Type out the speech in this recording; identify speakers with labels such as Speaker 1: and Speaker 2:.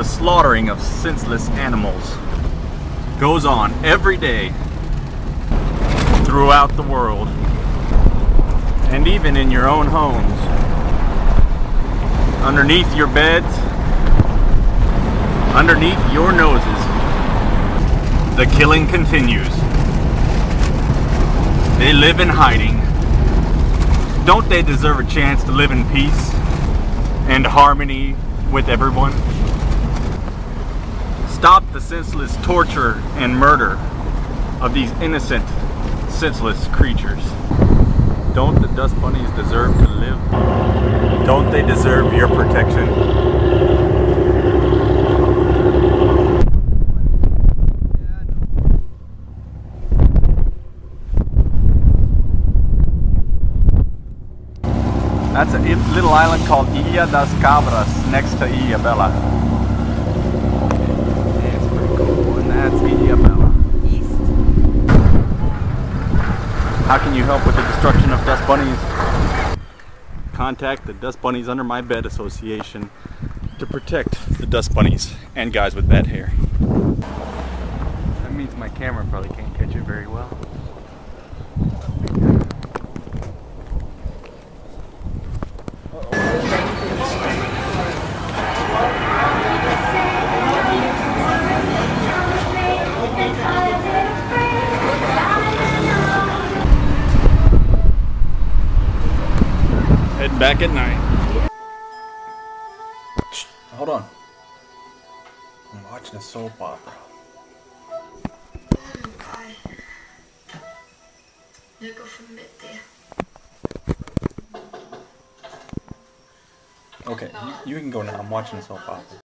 Speaker 1: The slaughtering of senseless animals goes on every day throughout the world and even in your own homes. Underneath your beds, underneath your noses, the killing continues. They live in hiding. Don't they deserve a chance to live in peace and harmony with everyone? Stop the senseless torture and murder of these innocent, senseless creatures. Don't the dust bunnies deserve to live? Don't they deserve your protection? That's a little island called Ilha das Cabras next to Ilhabela. Cool. And that's Ilhabela.
Speaker 2: East.
Speaker 1: How can you help with the destruction of dust bunnies? Contact the Dust Bunnies Under My Bed Association to protect the dust bunnies and guys with bad hair. That means my camera probably can't catch it very well. Back at night. Hold on. I'm watching a soap opera.
Speaker 2: Nu går förbi det.
Speaker 1: Okay, you, you can go now. I'm watching a soap opera.